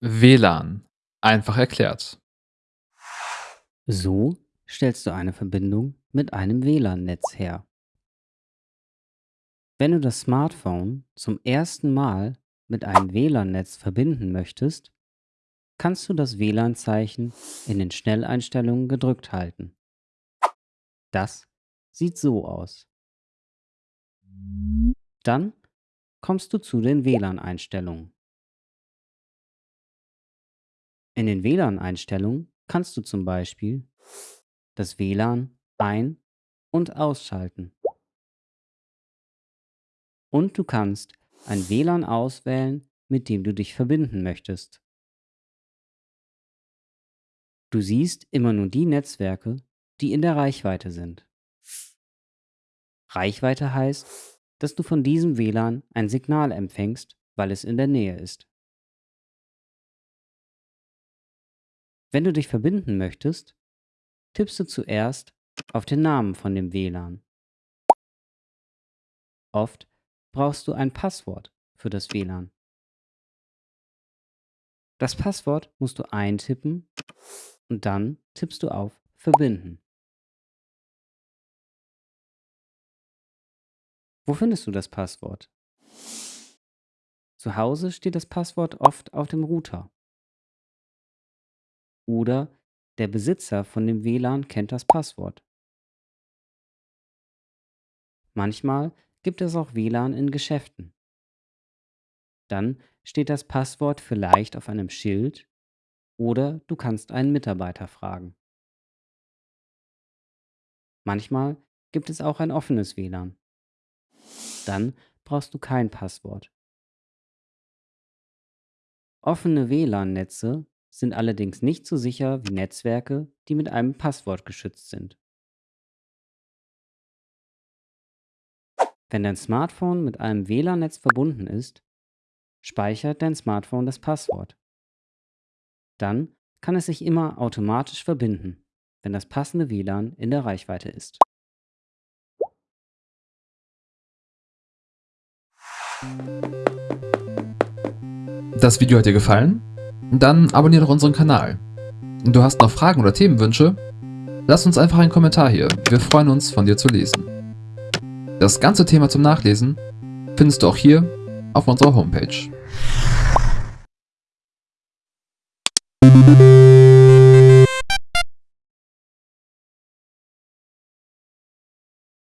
WLAN. Einfach erklärt. So stellst du eine Verbindung mit einem WLAN-Netz her. Wenn du das Smartphone zum ersten Mal mit einem WLAN-Netz verbinden möchtest, kannst du das WLAN-Zeichen in den Schnelleinstellungen gedrückt halten. Das sieht so aus. Dann kommst du zu den WLAN-Einstellungen. In den WLAN-Einstellungen kannst du zum Beispiel das WLAN ein- und ausschalten. Und du kannst ein WLAN auswählen, mit dem du dich verbinden möchtest. Du siehst immer nur die Netzwerke, die in der Reichweite sind. Reichweite heißt, dass du von diesem WLAN ein Signal empfängst, weil es in der Nähe ist. Wenn du dich verbinden möchtest, tippst du zuerst auf den Namen von dem WLAN. Oft brauchst du ein Passwort für das WLAN. Das Passwort musst du eintippen und dann tippst du auf Verbinden. Wo findest du das Passwort? Zu Hause steht das Passwort oft auf dem Router. Oder der Besitzer von dem WLAN kennt das Passwort. Manchmal gibt es auch WLAN in Geschäften. Dann steht das Passwort vielleicht auf einem Schild oder du kannst einen Mitarbeiter fragen. Manchmal gibt es auch ein offenes WLAN. Dann brauchst du kein Passwort. Offene WLAN-Netze sind allerdings nicht so sicher wie Netzwerke, die mit einem Passwort geschützt sind. Wenn dein Smartphone mit einem WLAN-Netz verbunden ist, speichert dein Smartphone das Passwort. Dann kann es sich immer automatisch verbinden, wenn das passende WLAN in der Reichweite ist. Das Video hat dir gefallen? Dann abonniere doch unseren Kanal. Du hast noch Fragen oder Themenwünsche? Lass uns einfach einen Kommentar hier, wir freuen uns von dir zu lesen. Das ganze Thema zum Nachlesen findest du auch hier auf unserer Homepage.